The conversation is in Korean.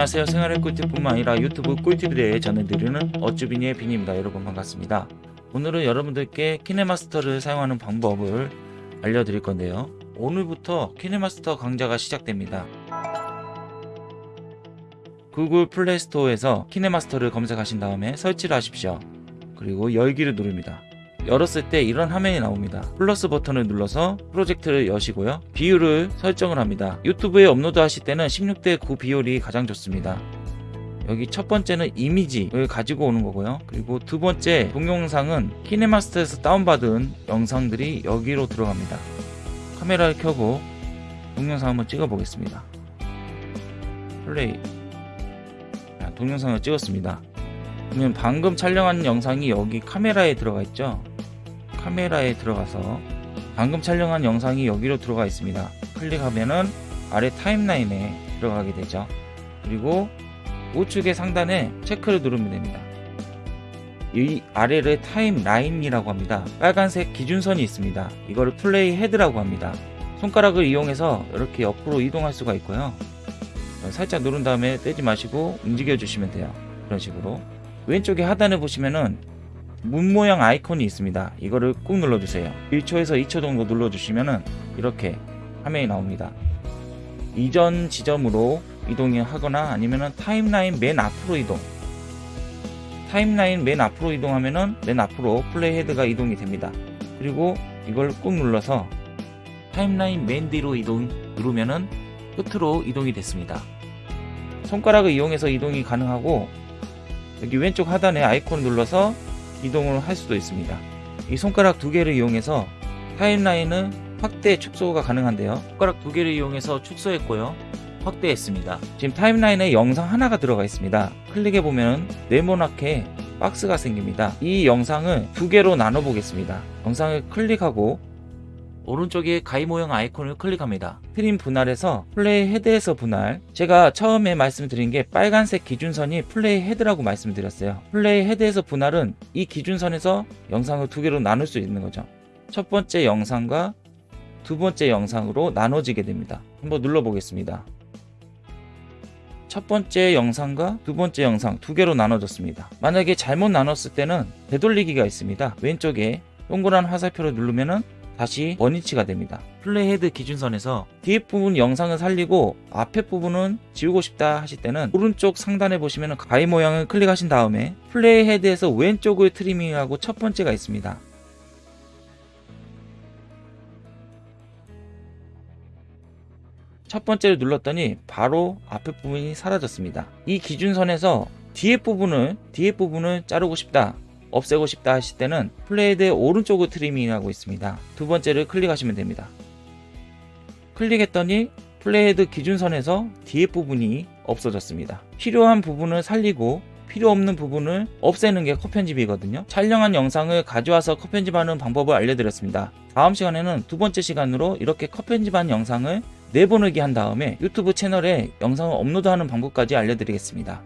안녕하세요. 생활의 꿀팁뿐만 아니라 유튜브 꿀팁에 대해 전해드리는 어쭈비니의 빈입니다. 여러분 반갑습니다. 오늘은 여러분들께 키네마스터를 사용하는 방법을 알려드릴 건데요. 오늘부터 키네마스터 강좌가 시작됩니다. 구글 플레이스토어에서 키네마스터를 검색하신 다음에 설치를 하십시오. 그리고 열기를 누릅니다 열었을 때 이런 화면이 나옵니다. 플러스 버튼을 눌러서 프로젝트를 여시고요. 비율을 설정을 합니다. 유튜브에 업로드 하실 때는 16대 9 비율이 가장 좋습니다. 여기 첫 번째는 이미지를 가지고 오는 거고요. 그리고 두 번째 동영상은 키네마스터에서 다운받은 영상들이 여기로 들어갑니다. 카메라를 켜고 동영상 한번 찍어 보겠습니다. 플레이. 자, 동영상을 찍었습니다. 그러면 방금 촬영한 영상이 여기 카메라에 들어가 있죠 카메라에 들어가서 방금 촬영한 영상이 여기로 들어가 있습니다. 클릭하면은 아래 타임라인에 들어가게 되죠. 그리고 우측의 상단에 체크를 누르면 됩니다. 이 아래를 타임라인이라고 합니다. 빨간색 기준선이 있습니다. 이거를 플레이 헤드라고 합니다. 손가락을 이용해서 이렇게 옆으로 이동할 수가 있고요. 살짝 누른 다음에 떼지 마시고 움직여 주시면 돼요. 그런 식으로. 왼쪽에 하단에 보시면은 문 모양 아이콘이 있습니다. 이거를 꾹 눌러주세요. 1초에서 2초 정도 눌러주시면은 이렇게 화면이 나옵니다. 이전 지점으로 이동을 하거나 아니면은 타임라인 맨 앞으로 이동 타임라인 맨 앞으로 이동하면은 맨 앞으로 play head가 이동이 됩니다. 그리고 이걸 꾹 눌러서 타임라인 맨 뒤로 이동 누르면은 끝으로 이동이 됐습니다. 손가락을 이용해서 이동이 가능하고 여기 왼쪽 하단에 아이콘 눌러서 이동을 할 수도 있습니다. 이 손가락 두 개를 이용해서 타임라인은 확대 축소가 가능한데요. 손가락 두 개를 이용해서 축소했고요. 확대했습니다. 지금 타임라인에 영상 하나가 들어가 있습니다. 클릭해 보면 네모나게 박스가 생깁니다. 이 영상을 두 개로 나눠 보겠습니다. 영상을 클릭하고 오른쪽에 가위 모형 아이콘을 클릭합니다. trim 분할에서 play head에서 분할 제가 처음에 말씀드린 게 빨간색 기준선이 play head라고 말씀드렸어요. play head에서 분할은 이 기준선에서 영상을 두 개로 나눌 수 있는 거죠. 첫 번째 영상과 두 번째 영상으로 나눠지게 됩니다. 한번 눌러보겠습니다. 첫 번째 영상과 두 번째 영상 두 개로 나눠졌습니다. 만약에 잘못 나눴을 때는 되돌리기가 있습니다. 왼쪽에 동그란 화살표를 누르면은 다시 원위치가 됩니다. play head 기준선에서 뒤에 부분 영상을 살리고 앞에 부분은 지우고 싶다 하실 때는 오른쪽 상단에 보시면 가위 모양을 클릭하신 다음에 play head에서 왼쪽을 트리밍하고 첫 번째가 있습니다. 첫 번째를 눌렀더니 바로 앞에 부분이 사라졌습니다. 이 기준선에서 뒤에 부분을 뒤에 부분을 자르고 싶다 없애고 싶다 하실 때는 play head의 오른쪽을 트리밍하고 있습니다. 두 번째를 클릭하시면 됩니다. 클릭했더니 play head 기준선에서 뒤에 부분이 없어졌습니다. 필요한 부분을 살리고 필요 없는 부분을 없애는 게 컷 편집이거든요. 촬영한 영상을 가져와서 컷 편집하는 방법을 알려드렸습니다. 다음 시간에는 두 번째 시간으로 이렇게 컷 편집한 영상을 내보내기 한 다음에 유튜브 채널에 영상을 업로드하는 방법까지 알려드리겠습니다.